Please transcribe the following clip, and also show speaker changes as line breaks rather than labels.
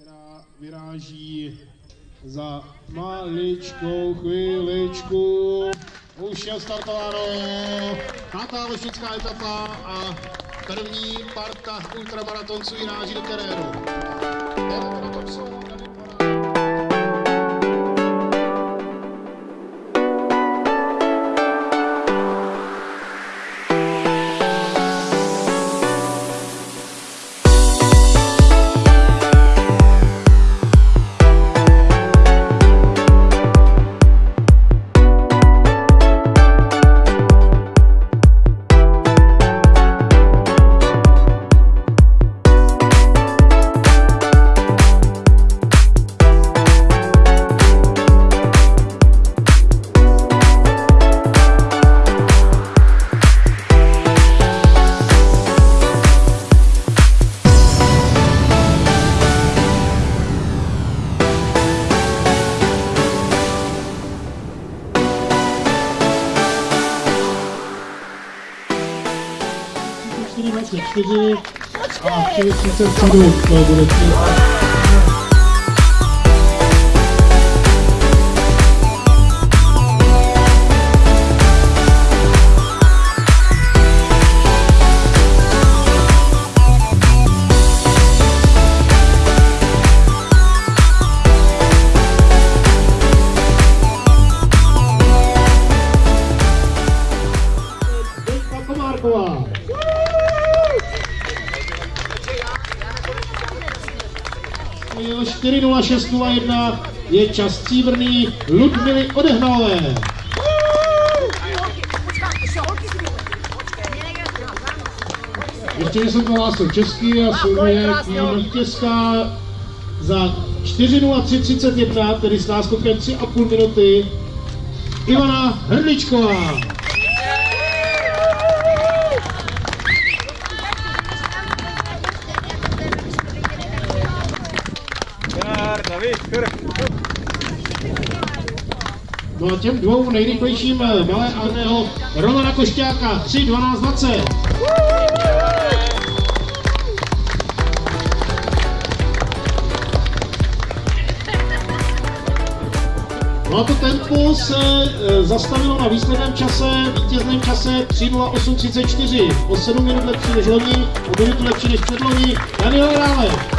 která vyráží za maličkou chviličku. Už je startováno. Pátá lešnická etapa a první parta ultramaratonců vyráží do terénu. Na 스트리머스 예쁘지? 아, 그게 진짜 진짜 오빠 그랬지? Markova. Jel 4.06.01 je čas stříbrný Ludmily Odehnalé. Ještě jsem to hlásil česky a Silvie vítězka za 4.03.31, tedy s náskokem 3,5 minuty, Ivana Hrdličková. No a těm dvou nejrychlejším eh, malé Arného Romana Košťáka 3, 12, 20. No a to tempo se e, zastavilo na výsledném čase, vítězném čase 3.08.34. O 7 minut lepší než loni, o minutu lepší než předloni. Daniel Rále.